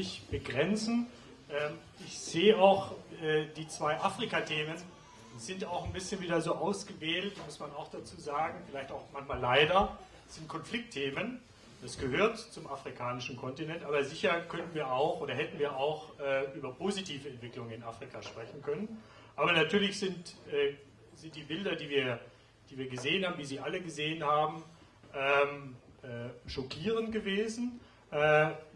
mich begrenzen. Ähm, ich sehe auch äh, die zwei Afrika-Themen sind auch ein bisschen wieder so ausgewählt, muss man auch dazu sagen, vielleicht auch manchmal leider, sind Konfliktthemen. Das gehört zum afrikanischen Kontinent, aber sicher könnten wir auch oder hätten wir auch äh, über positive Entwicklungen in Afrika sprechen können. Aber natürlich sind, äh, sind die Bilder, die wir, die wir gesehen haben, wie Sie alle gesehen haben, ähm, äh, schockierend gewesen.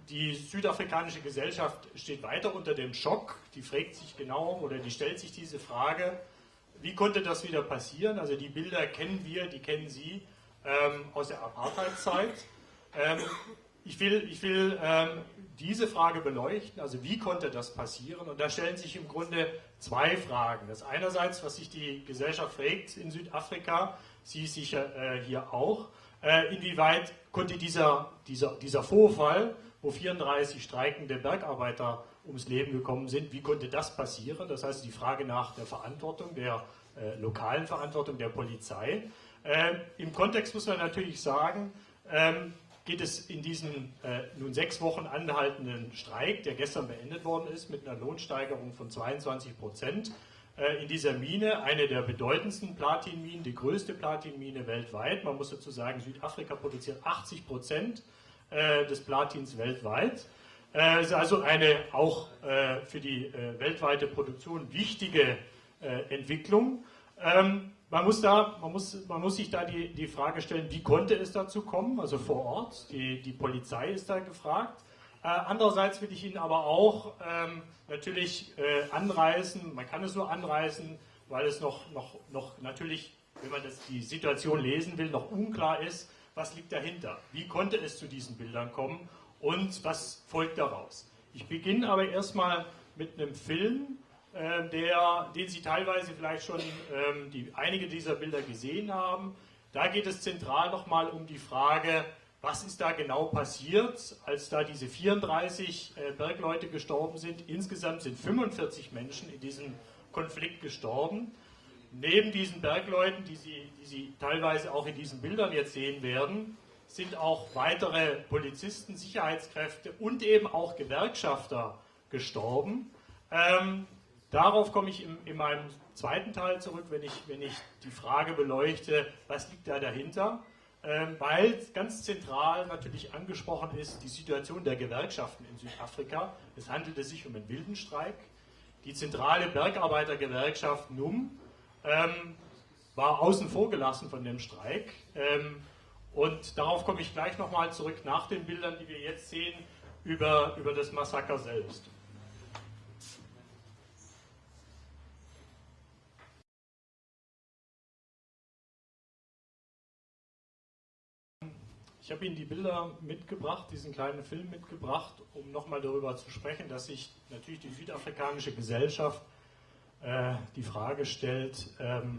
Die südafrikanische Gesellschaft steht weiter unter dem Schock. Die fragt sich genau oder die stellt sich diese Frage, wie konnte das wieder passieren? Also die Bilder kennen wir, die kennen Sie ähm, aus der Apartheidzeit. Ähm, ich will, ich will ähm, diese Frage beleuchten, also wie konnte das passieren? Und da stellen sich im Grunde zwei Fragen. Das einerseits, was sich die Gesellschaft fragt in Südafrika, Sie sicher äh, hier auch, äh, inwieweit konnte dieser, dieser, dieser Vorfall, wo 34 streikende Bergarbeiter ums Leben gekommen sind, wie konnte das passieren? Das heißt, die Frage nach der Verantwortung, der äh, lokalen Verantwortung der Polizei. Äh, Im Kontext muss man natürlich sagen, ähm, geht es in diesen äh, nun sechs Wochen anhaltenden Streik, der gestern beendet worden ist, mit einer Lohnsteigerung von 22 Prozent, in dieser Mine, eine der bedeutendsten Platinminen, die größte Platinmine weltweit. Man muss dazu sagen, Südafrika produziert 80 Prozent äh, des Platins weltweit. Es äh, ist also eine auch für die weltweite Produktion wichtige Entwicklung. Ähm, man muss, da, man, muss, man muss sich da die, die Frage stellen, wie konnte es dazu kommen, also vor Ort, die, die Polizei ist da gefragt. Äh, andererseits will ich Ihnen aber auch ähm, natürlich äh, anreißen, man kann es nur anreißen, weil es noch, noch, noch natürlich, wenn man das, die Situation lesen will, noch unklar ist, was liegt dahinter, wie konnte es zu diesen Bildern kommen und was folgt daraus. Ich beginne aber erstmal mit einem Film, äh, der, den Sie teilweise vielleicht schon ähm, die, einige dieser Bilder gesehen haben. Da geht es zentral nochmal um die Frage, was ist da genau passiert, als da diese 34 äh, Bergleute gestorben sind. Insgesamt sind 45 Menschen in diesem Konflikt gestorben. Neben diesen Bergleuten, die Sie, die Sie teilweise auch in diesen Bildern jetzt sehen werden, sind auch weitere Polizisten, Sicherheitskräfte und eben auch Gewerkschafter gestorben. Ähm, Darauf komme ich in, in, meinem zweiten Teil zurück, wenn ich, wenn ich die Frage beleuchte, was liegt da dahinter? Ähm, weil ganz zentral natürlich angesprochen ist die Situation der Gewerkschaften in Südafrika. Es handelte sich um einen wilden Streik. Die zentrale Bergarbeitergewerkschaft NUM ähm, war außen vor gelassen von dem Streik. Ähm, und darauf komme ich gleich nochmal zurück nach den Bildern, die wir jetzt sehen, über, über das Massaker selbst. Ich habe Ihnen die Bilder mitgebracht, diesen kleinen Film mitgebracht, um nochmal darüber zu sprechen, dass sich natürlich die südafrikanische Gesellschaft äh, die Frage stellt, ähm,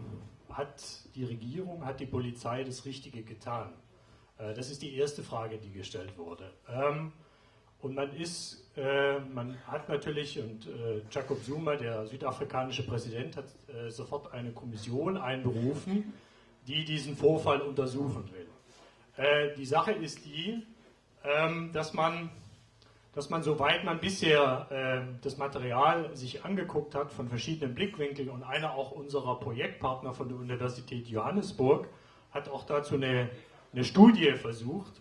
hat die Regierung, hat die Polizei das Richtige getan? Äh, das ist die erste Frage, die gestellt wurde. Ähm, und man ist, äh, man hat natürlich, und äh, Jacob Zuma, der südafrikanische Präsident, hat äh, sofort eine Kommission einberufen, die diesen Vorfall untersuchen will. Äh, die Sache ist die, ähm, dass man dass man, soweit man bisher äh, das Material sich angeguckt hat von verschiedenen Blickwinkeln und einer auch unserer Projektpartner von der Universität Johannesburg hat auch dazu eine, eine Studie versucht,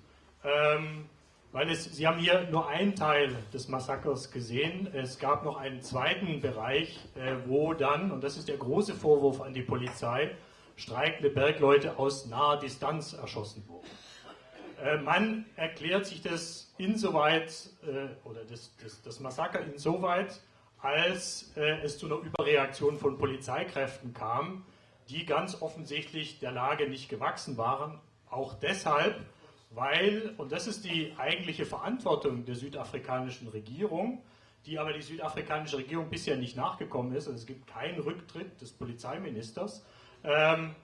ähm, weil es, Sie haben hier nur einen Teil des Massakers gesehen, es gab noch einen zweiten Bereich, äh, wo dann, und das ist der große Vorwurf an die Polizei, streikende Bergleute aus naher Distanz erschossen wurden. Äh, man erklärt sich das insoweit, äh, oder das, das, das Massaker insoweit, als äh, es zu einer Überreaktion von Polizeikräften kam, die ganz offensichtlich der Lage nicht gewachsen waren. Auch deshalb, weil, und das ist die eigentliche Verantwortung der südafrikanischen Regierung, die aber die südafrikanische Regierung bisher nicht nachgekommen ist, also es gibt keinen Rücktritt des Polizeiministers, ähm,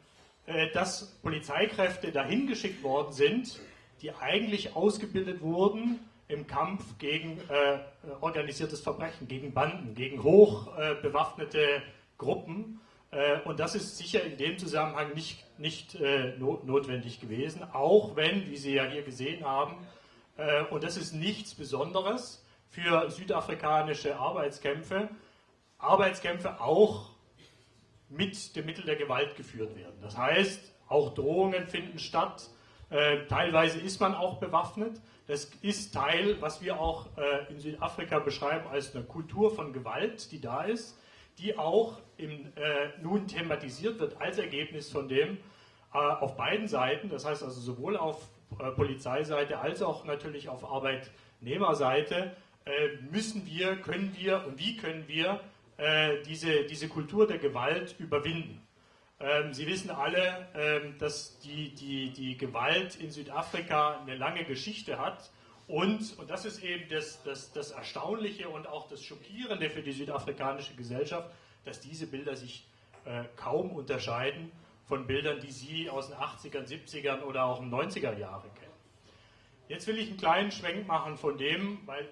äh, dass Polizeikräfte dahin geschickt worden sind, die eigentlich ausgebildet wurden im Kampf gegen äh, organisiertes Verbrechen, gegen Banden, gegen hochbewaffnete äh, Gruppen. Äh, und das ist sicher in dem Zusammenhang nicht, nicht äh, not notwendig gewesen, auch wenn, wie Sie ja hier gesehen haben, äh, und das ist nichts Besonderes, für südafrikanische Arbeitskämpfe, Arbeitskämpfe auch mit dem Mittel der Gewalt geführt werden. Das heißt, auch Drohungen finden statt, äh, teilweise ist man auch bewaffnet. Das ist Teil, was wir auch äh, in Südafrika beschreiben als eine Kultur von Gewalt, die da ist, die auch im, äh, nun thematisiert wird als Ergebnis von dem äh, auf beiden Seiten, das heißt also sowohl auf äh, Polizeiseite als auch natürlich auf Arbeitnehmerseite, müssen wir, können wir und wie können wir diese, diese Kultur der Gewalt überwinden. Ähm, Sie wissen alle, ähm, dass die, die, die Gewalt in Südafrika eine lange Geschichte hat. Und, und das ist eben das, das, das Erstaunliche und auch das Schockierende für die südafrikanische Gesellschaft, dass diese Bilder sich äh, kaum unterscheiden von Bildern, die Sie aus den 80ern, 70ern oder auch den 90er Jahren kennen. Jetzt will ich einen kleinen Schwenk machen von dem, weil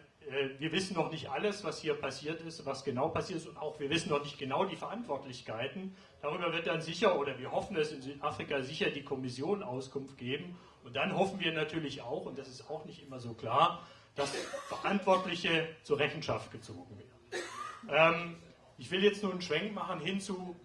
wir wissen noch nicht alles, was hier passiert ist, was genau passiert ist und auch wir wissen noch nicht genau die Verantwortlichkeiten. Darüber wird dann sicher, oder wir hoffen es in Südafrika sicher, die Kommission Auskunft geben. Und dann hoffen wir natürlich auch, und das ist auch nicht immer so klar, dass Verantwortliche zur Rechenschaft gezogen werden. Ähm, ich will jetzt nur einen Schwenk machen hinzu,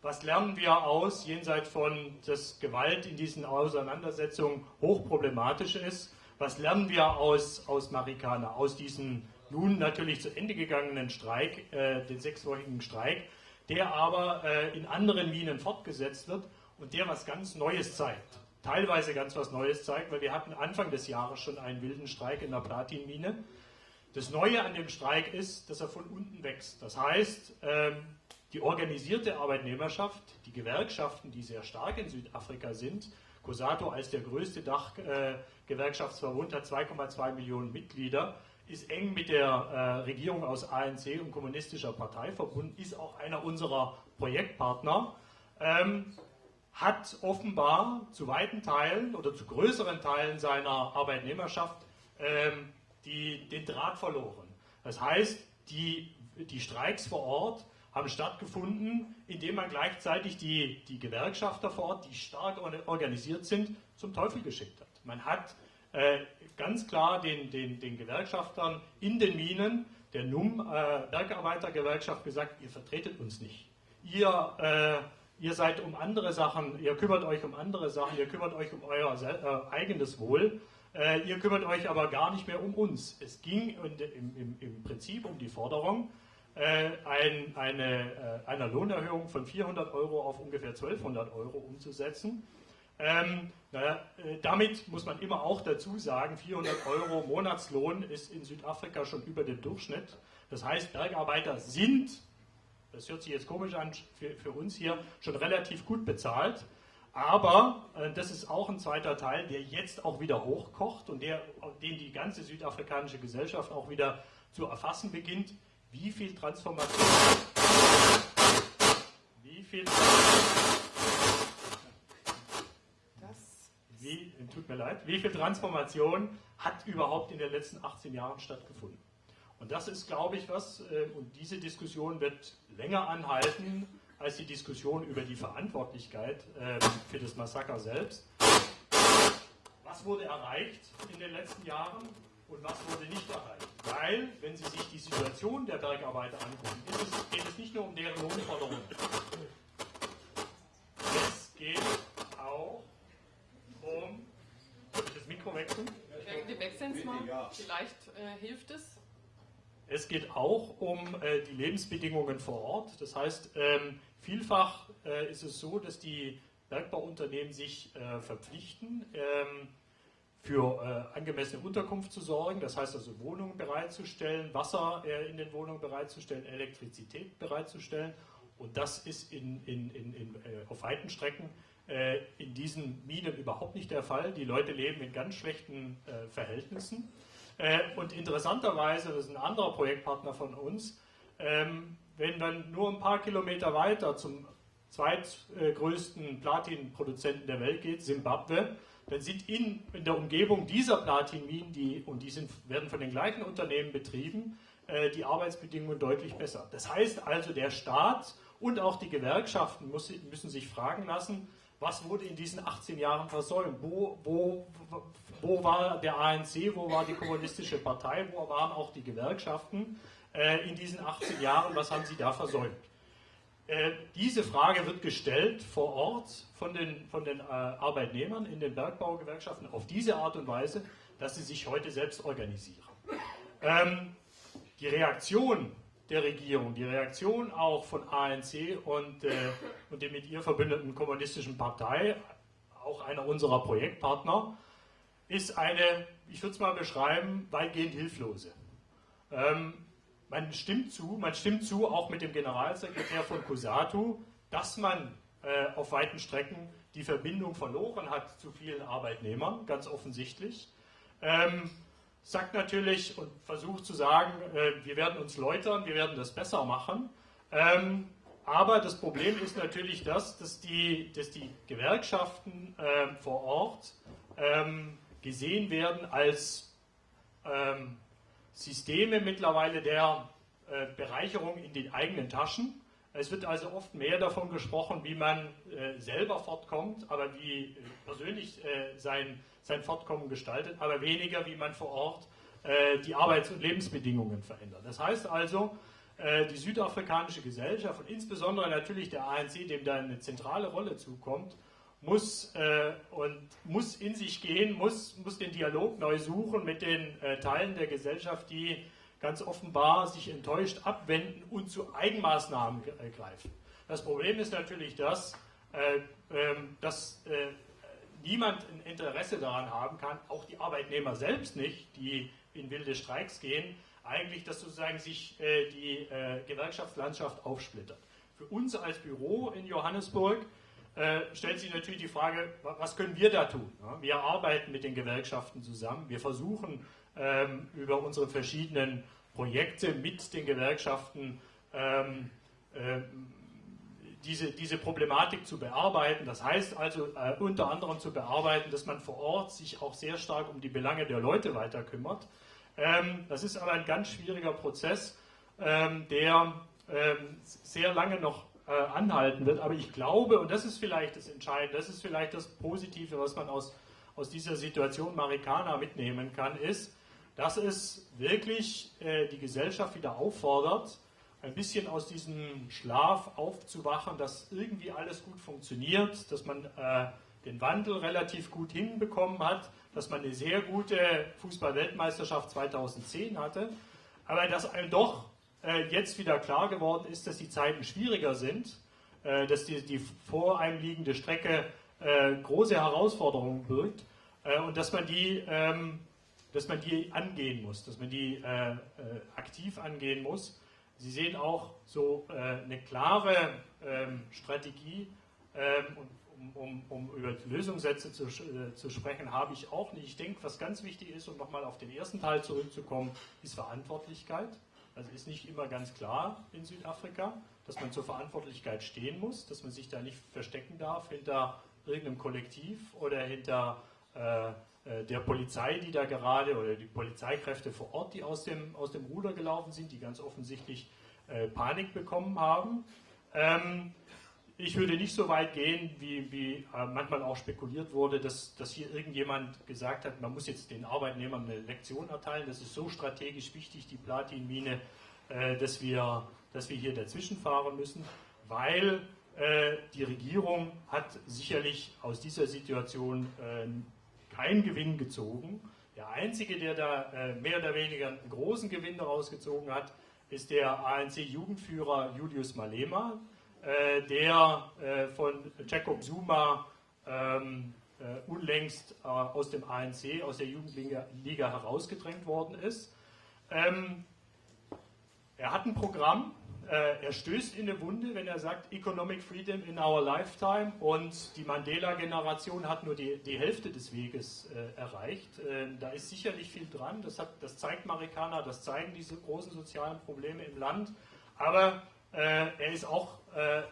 was lernen wir aus, jenseits von, dass Gewalt in diesen Auseinandersetzungen hochproblematisch ist was lernen wir aus, aus Marikana, aus diesem nun natürlich zu Ende gegangenen Streik, äh, den sechswöchigen Streik, der aber äh, in anderen Minen fortgesetzt wird und der was ganz Neues zeigt. Teilweise ganz was Neues zeigt, weil wir hatten Anfang des Jahres schon einen wilden Streik in der Platinmine. Das Neue an dem Streik ist, dass er von unten wächst. Das heißt, ähm, die organisierte Arbeitnehmerschaft, die Gewerkschaften, die sehr stark in Südafrika sind, COSATO als der größte Dachgewerkschaftsverbund hat 2,2 Millionen Mitglieder, ist eng mit der äh, Regierung aus ANC und kommunistischer Partei verbunden, ist auch einer unserer Projektpartner, ähm, hat offenbar zu weiten Teilen oder zu größeren Teilen seiner Arbeitnehmerschaft ähm, die, den Draht verloren. Das heißt, die, die Streiks vor Ort haben stattgefunden, indem man gleichzeitig die, die Gewerkschafter vor Ort, die stark organisiert sind, zum Teufel geschickt hat. Man hat äh, ganz klar den, den, den Gewerkschaftern in den Minen, der NUM, äh, Bergarbeitergewerkschaft, gesagt, ihr vertretet uns nicht. Ihr, äh, ihr seid um andere Sachen, ihr kümmert euch um andere Sachen, ihr kümmert euch um euer äh, eigenes Wohl. Äh, ihr kümmert euch aber gar nicht mehr um uns. Es ging im, im, im Prinzip um die Forderung, ein, eine, äh, einer Lohnerhöhung von 400 Euro auf ungefähr 1200 Euro umzusetzen. Ähm, naja, äh, damit muss man immer auch dazu sagen, 400 Euro Monatslohn ist in Südafrika schon über dem Durchschnitt. Das heißt, Bergarbeiter sind, das hört sich jetzt komisch an für, für uns hier, schon relativ gut bezahlt. Aber äh, das ist auch ein zweiter Teil, der jetzt auch wieder hochkocht und der, den die ganze südafrikanische Gesellschaft auch wieder zu erfassen beginnt wie viel Transformation, wie viel, das wie, tut mir leid, wie viel Transformation hat überhaupt in den letzten 18 Jahren stattgefunden? Und das ist, glaube ich, was, äh, und diese Diskussion wird länger anhalten als die Diskussion über die Verantwortlichkeit ähm, für das Massaker selbst. Was wurde erreicht in den letzten Jahren? Und was wurde nicht erreicht. Weil, wenn Sie sich die Situation der Bergarbeiter angucken, es, geht es nicht nur um deren Lohnforderungen. Es geht auch um. Soll ich das Mikro wechseln? Wir wechseln es mal. Vielleicht äh, hilft es. Es geht auch um äh, die Lebensbedingungen vor Ort. Das heißt, ähm, vielfach äh, ist es so, dass die Bergbauunternehmen sich äh, verpflichten, ähm, für äh, angemessene Unterkunft zu sorgen, das heißt also Wohnungen bereitzustellen, Wasser äh, in den Wohnungen bereitzustellen, Elektrizität bereitzustellen. Und das ist in, in, in, äh, auf weiten Strecken äh, in diesen Minen überhaupt nicht der Fall. Die Leute leben in ganz schlechten äh, Verhältnissen. Äh, und interessanterweise, das ist ein anderer Projektpartner von uns, ähm, wenn man nur ein paar Kilometer weiter zum zweitgrößten Platinproduzenten der Welt geht, Simbabwe, dann sind in, in der Umgebung dieser Platinminen, die, und die sind, werden von den gleichen Unternehmen betrieben, äh, die Arbeitsbedingungen deutlich besser. Das heißt also, der Staat und auch die Gewerkschaften muss, müssen sich fragen lassen, was wurde in diesen 18 Jahren versäumt? Wo, wo, wo war der ANC, wo war die kommunistische Partei, wo waren auch die Gewerkschaften äh, in diesen 18 Jahren, was haben sie da versäumt? Äh, diese Frage wird gestellt vor Ort von den, von den äh, Arbeitnehmern in den Bergbaugewerkschaften auf diese Art und Weise, dass sie sich heute selbst organisieren. Ähm, die Reaktion der Regierung, die Reaktion auch von ANC und, äh, und der mit ihr verbündeten kommunistischen Partei, auch einer unserer Projektpartner, ist eine, ich würde es mal beschreiben, weitgehend hilflose. Ähm, man stimmt zu, man stimmt zu, auch mit dem Generalsekretär von COSATU, dass man äh, auf weiten Strecken die Verbindung verloren hat zu vielen Arbeitnehmern, ganz offensichtlich. Ähm, sagt natürlich und versucht zu sagen, äh, wir werden uns läutern, wir werden das besser machen. Ähm, aber das Problem ist natürlich das, dass die, dass die Gewerkschaften äh, vor Ort ähm, gesehen werden als ähm, Systeme mittlerweile der äh, Bereicherung in den eigenen Taschen. Es wird also oft mehr davon gesprochen, wie man äh, selber fortkommt, aber wie äh, persönlich sein sein Fortkommen gestaltet, aber weniger, wie man vor Ort die Arbeits- und Lebensbedingungen verändert. Das heißt also, die südafrikanische Gesellschaft und insbesondere natürlich der ANC, dem da eine zentrale Rolle zukommt, muss, äh, und muss in sich gehen, muss, muss den Dialog neu suchen mit den äh, Teilen der Gesellschaft, die ganz offenbar sich enttäuscht abwenden und zu Eigenmaßnahmen äh, greifen. Das Problem ist natürlich das, äh, ähm, dass niemand ein Interesse daran haben kann, auch die Arbeitnehmer selbst nicht, die in wilde Streiks gehen, eigentlich, dass sozusagen sich äh, die äh, Gewerkschaftslandschaft aufsplittert. Für uns als Büro in Johannesburg äh, stellt sich natürlich die Frage, was können wir da tun? Wir arbeiten mit den Gewerkschaften zusammen, wir versuchen ähm, über unsere verschiedenen Projekte mit den Gewerkschaften ähm, äh, diese, diese Problematik zu bearbeiten. Das heißt also äh, unter anderem zu bearbeiten, dass man vor Ort sich auch sehr stark um die Belange der Leute weiter kümmert. Ähm, das ist aber ein ganz schwieriger Prozess, ähm, der ähm, sehr lange noch äh, anhalten wird. Aber ich glaube, und das ist vielleicht das Entscheidende, das ist vielleicht das Positive, was man aus, aus dieser Situation Marikana mitnehmen kann, ist, dass es wirklich äh, die Gesellschaft wieder auffordert, ein bisschen aus diesem Schlaf aufzuwachen, dass irgendwie alles gut funktioniert, dass man äh, den Wandel relativ gut hinbekommen hat, dass man eine sehr gute Fußball-Weltmeisterschaft 2010 hatte, aber dass einem doch jetzt wieder klar geworden ist, dass die Zeiten schwieriger sind, äh, dass die, die, vor einem liegende Strecke äh, große Herausforderungen birgt äh, und dass man die ähm, dass man die angehen muss, dass man die äh, aktiv angehen muss. Sie sehen auch so äh, eine klare ähm, Strategie, ähm, um, um, um, über Lösungssätze zu, äh, zu sprechen, habe ich auch nicht. Ich denke, was ganz wichtig ist, um nochmal auf den ersten Teil zurückzukommen, ist Verantwortlichkeit. Also ist nicht immer ganz klar in Südafrika, dass man zur Verantwortlichkeit stehen muss, dass man sich da nicht verstecken darf hinter irgendeinem Kollektiv oder hinter äh, äh, der Polizei, die da gerade, oder die Polizeikräfte vor Ort, die aus dem, aus dem Ruder gelaufen sind, die ganz offensichtlich äh, Panik bekommen haben. Ähm, ich würde nicht so weit gehen, wie, wie äh, manchmal auch spekuliert wurde, dass, dass hier irgendjemand gesagt hat, man muss jetzt den Arbeitnehmern eine Lektion erteilen. Das ist so strategisch wichtig, die Platinmine, äh, dass, wir, dass wir hier dazwischen fahren müssen, weil äh, die Regierung hat sicherlich aus dieser Situation äh, keinen Gewinn gezogen. Der Einzige, der da äh, mehr oder weniger einen großen Gewinn daraus gezogen hat, ist der ANC-Jugendführer Julius Malema, der äh, von Jacob Zuma ähm, unlängst aus dem ANC, aus der Jugendliga herausgedrängt worden ist. Ähm, er hat ein Programm, äh, er stößt in eine Wunde, wenn er sagt, Economic Freedom in our lifetime und die Mandela-Generation hat nur die, die Hälfte des Weges äh, erreicht. Äh, da ist sicherlich viel dran, das, hat, das zeigt Marikana, das zeigen diese großen sozialen Probleme im Land, aber äh, er ist auch äh,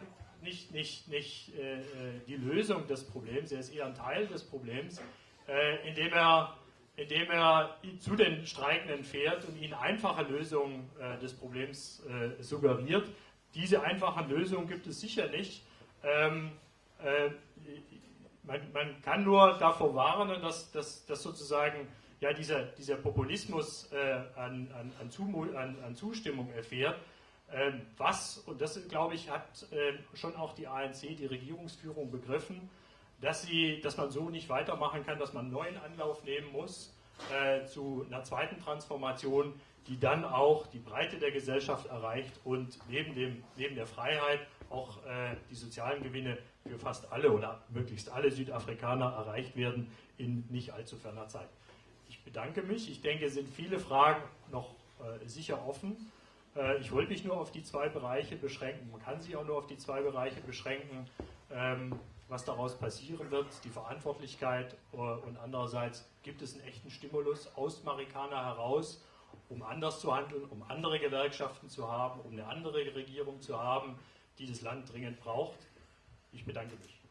nicht, nicht, nicht äh, die Lösung des Problems, er ist eher ein Teil des Problems, indem er indem er zu den Streikenden fährt und ihnen einfache Lösungen äh, des Problems äh, suggeriert. Diese einfachen Lösungen gibt es sicher nicht. Ähm, äh, man, man, kann nur davor warnen, dass, dass, dass sozusagen ja, dieser, dieser Populismus äh, an, an, an, an, Zustimmung erfährt. Ähm, was, und das glaube ich, hat äh, schon auch die ANC, die Regierungsführung begriffen, dass, sie, dass man so nicht weitermachen kann, dass man einen neuen Anlauf nehmen muss äh, zu einer zweiten Transformation, die dann auch die Breite der Gesellschaft erreicht und neben, dem, neben der Freiheit auch äh, die sozialen Gewinne für fast alle oder möglichst alle Südafrikaner erreicht werden in nicht allzu ferner Zeit. Ich bedanke mich. Ich denke, es sind viele Fragen noch äh, sicher offen. Äh, ich wollte mich nur auf die zwei Bereiche beschränken. Man kann sich auch nur auf die zwei Bereiche beschränken, ähm, was daraus passieren wird, die Verantwortlichkeit äh, und andererseits gibt es einen echten Stimulus aus Marikana heraus, um anders zu handeln, um andere Gewerkschaften zu haben, um eine andere Regierung zu haben, die das Land dringend braucht. Ich bedanke mich.